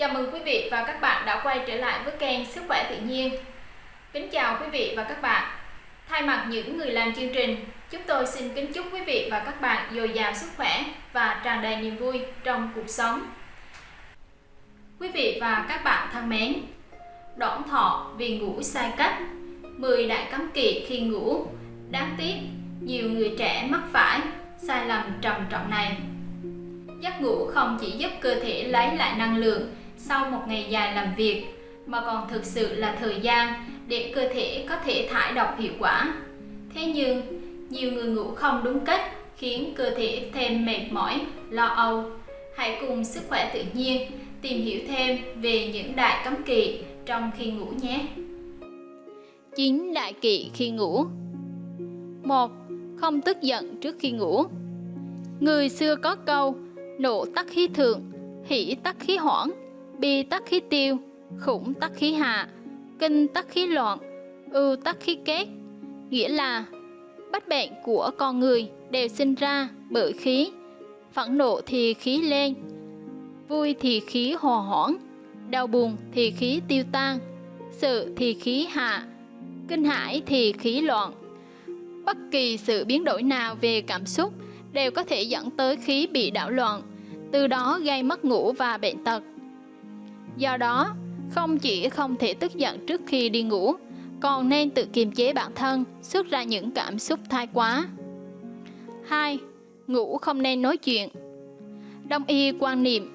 Chào mừng quý vị và các bạn đã quay trở lại với kênh Sức khỏe tự nhiên. Kính chào quý vị và các bạn. Thay mặt những người làm chương trình, chúng tôi xin kính chúc quý vị và các bạn dồi dào sức khỏe và tràn đầy niềm vui trong cuộc sống. Quý vị và các bạn thân mến, đoạn thọ vì ngủ sai cách, 10 đại cấm kỵ khi ngủ. Đáng tiếc, nhiều người trẻ mắc phải sai lầm trầm trọng này. Giấc ngủ không chỉ giúp cơ thể lấy lại năng lượng sau một ngày dài làm việc mà còn thực sự là thời gian để cơ thể có thể thải độc hiệu quả. Thế nhưng, nhiều người ngủ không đúng cách khiến cơ thể thêm mệt mỏi, lo âu. Hãy cùng sức khỏe tự nhiên tìm hiểu thêm về những đại cấm kỵ trong khi ngủ nhé. 9 đại kỵ khi ngủ 1. Không tức giận trước khi ngủ Người xưa có câu Nộ tắc khí thượng, hỷ tắc khí hoãn bi tắc khí tiêu, khủng tắc khí hạ, kinh tắc khí loạn, ưu tắc khí kết, nghĩa là bách bệnh của con người đều sinh ra bởi khí, phẫn nộ thì khí lên, vui thì khí hòa hoãn, đau buồn thì khí tiêu tan, sự thì khí hạ, kinh hãi thì khí loạn. Bất kỳ sự biến đổi nào về cảm xúc đều có thể dẫn tới khí bị đảo loạn, từ đó gây mất ngủ và bệnh tật. Do đó, không chỉ không thể tức giận trước khi đi ngủ, còn nên tự kiềm chế bản thân, xuất ra những cảm xúc thái quá. 2. Ngủ không nên nói chuyện Đông y quan niệm,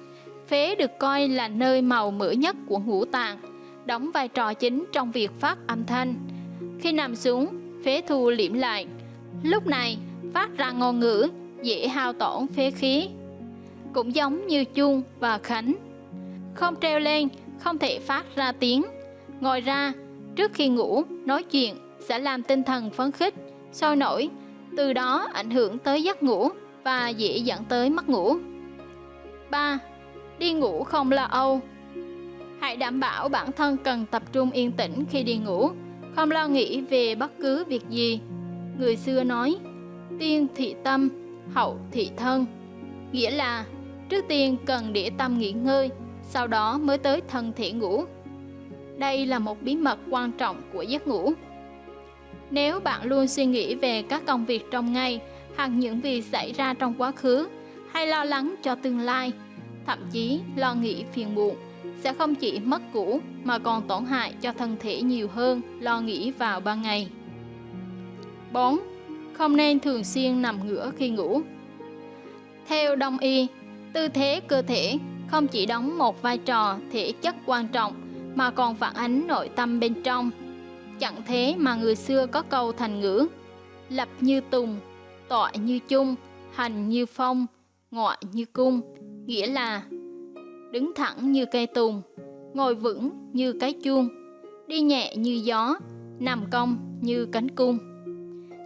phế được coi là nơi màu mỡ nhất của ngũ tạng, đóng vai trò chính trong việc phát âm thanh. Khi nằm xuống, phế thu liễm lại. Lúc này, phát ra ngôn ngữ, dễ hao tổn phế khí. Cũng giống như chuông và khánh không treo lên, không thể phát ra tiếng. Ngoài ra, trước khi ngủ, nói chuyện sẽ làm tinh thần phấn khích, sôi nổi, từ đó ảnh hưởng tới giấc ngủ và dễ dẫn tới mất ngủ. 3. Đi ngủ không lo âu Hãy đảm bảo bản thân cần tập trung yên tĩnh khi đi ngủ, không lo nghĩ về bất cứ việc gì. Người xưa nói, tiên thị tâm, hậu thị thân, nghĩa là trước tiên cần để tâm nghỉ ngơi, sau đó mới tới thân thể ngủ. Đây là một bí mật quan trọng của giấc ngủ. Nếu bạn luôn suy nghĩ về các công việc trong ngày hoặc những việc xảy ra trong quá khứ hay lo lắng cho tương lai, thậm chí lo nghĩ phiền muộn, sẽ không chỉ mất ngủ mà còn tổn hại cho thân thể nhiều hơn lo nghĩ vào ban ngày. 4. Không nên thường xuyên nằm ngửa khi ngủ. Theo Đông y, tư thế cơ thể không chỉ đóng một vai trò thể chất quan trọng mà còn phản ánh nội tâm bên trong. Chẳng thế mà người xưa có câu thành ngữ Lập như tùng, tọa như chung, hành như phong, ngọa như cung Nghĩa là đứng thẳng như cây tùng, ngồi vững như cái chuông, đi nhẹ như gió, nằm cong như cánh cung.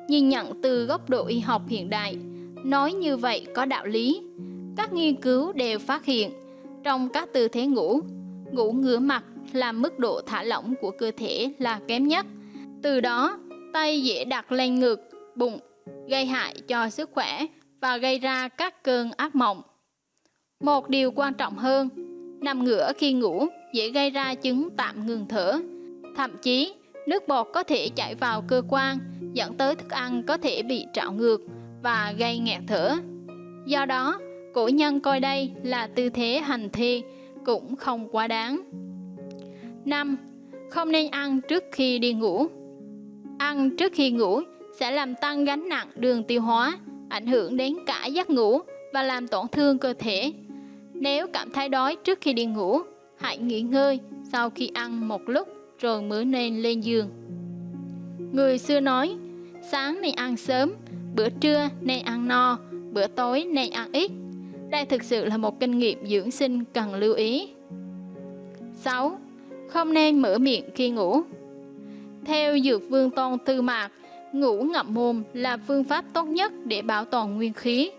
Nhìn nhận từ góc độ y học hiện đại, nói như vậy có đạo lý. Các nghiên cứu đều phát hiện trong các tư thế ngủ, ngủ ngửa mặt là mức độ thả lỏng của cơ thể là kém nhất. Từ đó, tay dễ đặt lên ngực, bụng, gây hại cho sức khỏe và gây ra các cơn ác mộng. Một điều quan trọng hơn, nằm ngửa khi ngủ dễ gây ra chứng tạm ngừng thở. Thậm chí, nước bọt có thể chảy vào cơ quan, dẫn tới thức ăn có thể bị trạo ngược và gây nghẹt thở. Do đó, Cổ nhân coi đây là tư thế hành thi cũng không quá đáng. 5. Không nên ăn trước khi đi ngủ. Ăn trước khi ngủ sẽ làm tăng gánh nặng đường tiêu hóa, ảnh hưởng đến cả giấc ngủ và làm tổn thương cơ thể. Nếu cảm thấy đói trước khi đi ngủ, hãy nghỉ ngơi sau khi ăn một lúc rồi mới nên lên giường. Người xưa nói, sáng nên ăn sớm, bữa trưa nên ăn no, bữa tối nên ăn ít, đây thực sự là một kinh nghiệm dưỡng sinh cần lưu ý. 6. Không nên mở miệng khi ngủ Theo Dược Vương Tôn Tư Mạc, ngủ ngậm mồm là phương pháp tốt nhất để bảo toàn nguyên khí.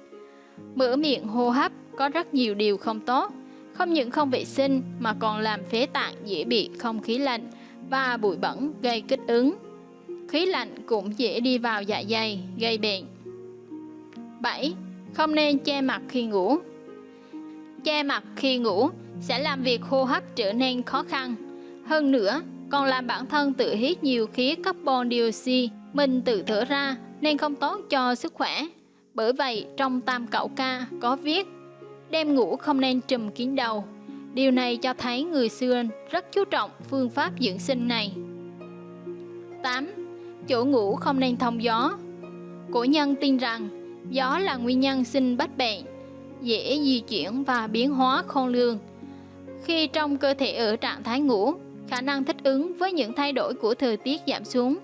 Mở miệng hô hấp có rất nhiều điều không tốt, không những không vệ sinh mà còn làm phế tạng dễ bị không khí lạnh và bụi bẩn gây kích ứng. Khí lạnh cũng dễ đi vào dạ dày, gây bệnh. 7. Không nên che mặt khi ngủ Che mặt khi ngủ sẽ làm việc hô hấp trở nên khó khăn. Hơn nữa, còn làm bản thân tự hít nhiều khí carbon dioxide mình tự thở ra nên không tốt cho sức khỏe. Bởi vậy, trong tam cậu ca có viết đêm ngủ không nên trùm kín đầu. Điều này cho thấy người xưa rất chú trọng phương pháp dưỡng sinh này. 8. Chỗ ngủ không nên thông gió. Cổ nhân tin rằng gió là nguyên nhân sinh bách bệnh, dễ di chuyển và biến hóa khôn lường. Khi trong cơ thể ở trạng thái ngủ, khả năng thích ứng với những thay đổi của thời tiết giảm xuống,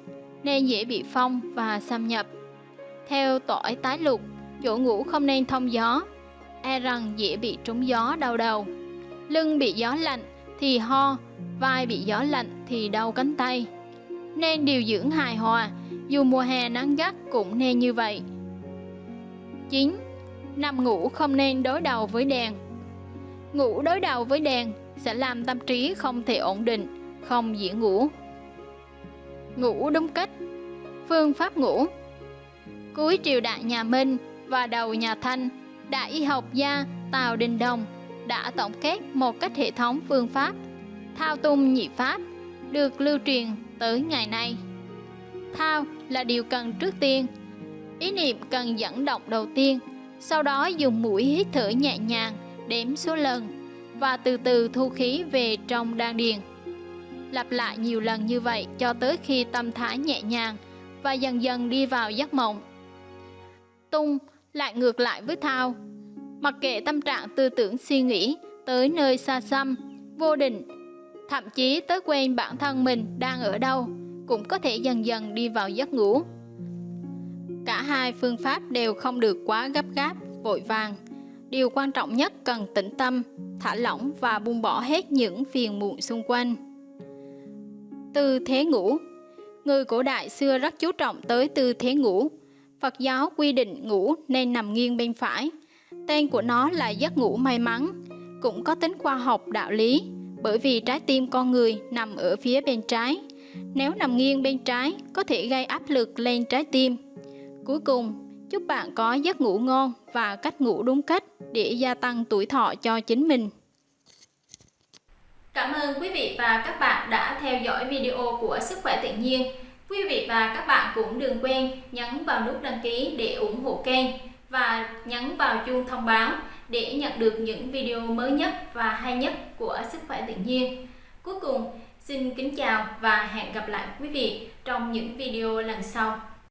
nên dễ bị phong và xâm nhập. Theo tỏi tái lục, chỗ ngủ không nên thông gió, e rằng dễ bị trúng gió đau đầu. Lưng bị gió lạnh thì ho, vai bị gió lạnh thì đau cánh tay. Nên điều dưỡng hài hòa, dù mùa hè nắng gắt cũng nên như vậy. 9. Nằm ngủ không nên đối đầu với đèn Ngủ đối đầu với đèn sẽ làm tâm trí không thể ổn định, không dễ ngủ. Ngủ đúng cách Phương pháp ngủ Cuối triều đại nhà Minh và đầu nhà Thanh, đại y học gia Tào Đình Đồng đã tổng kết một cách hệ thống phương pháp thao tung nhị pháp được lưu truyền tới ngày nay. Thao là điều cần trước tiên. Ý niệm cần dẫn động đầu tiên, sau đó dùng mũi hít thở nhẹ nhàng, đếm số lần và từ từ thu khí về trong đan điền. Lặp lại nhiều lần như vậy cho tới khi tâm thái nhẹ nhàng và dần dần đi vào giấc mộng. Tung lại ngược lại với thao. Mặc kệ tâm trạng tư tưởng suy nghĩ tới nơi xa xăm, vô định, thậm chí tới quên bản thân mình đang ở đâu, cũng có thể dần dần đi vào giấc ngủ. Hai phương pháp đều không được quá gấp gáp, vội vàng. Điều quan trọng nhất cần tĩnh tâm, thả lỏng và buông bỏ hết những phiền muộn xung quanh. Tư thế ngủ Người cổ đại xưa rất chú trọng tới tư thế ngủ. Phật giáo quy định ngủ nên nằm nghiêng bên phải. Tên của nó là giấc ngủ may mắn, cũng có tính khoa học đạo lý, bởi vì trái tim con người nằm ở phía bên trái. Nếu nằm nghiêng bên trái, có thể gây áp lực lên trái tim. Cuối cùng, chúc bạn có giấc ngủ ngon và cách ngủ đúng cách để gia tăng tuổi thọ cho chính mình. Cảm ơn quý vị và các bạn đã theo dõi video của Sức khỏe tự nhiên. Quý vị và các bạn cũng đừng quên nhấn vào nút đăng ký để ủng hộ kênh và nhấn vào chuông thông báo để nhận được những video mới nhất và hay nhất của Sức khỏe tự nhiên. Cuối cùng, xin kính chào và hẹn gặp lại quý vị trong những video lần sau.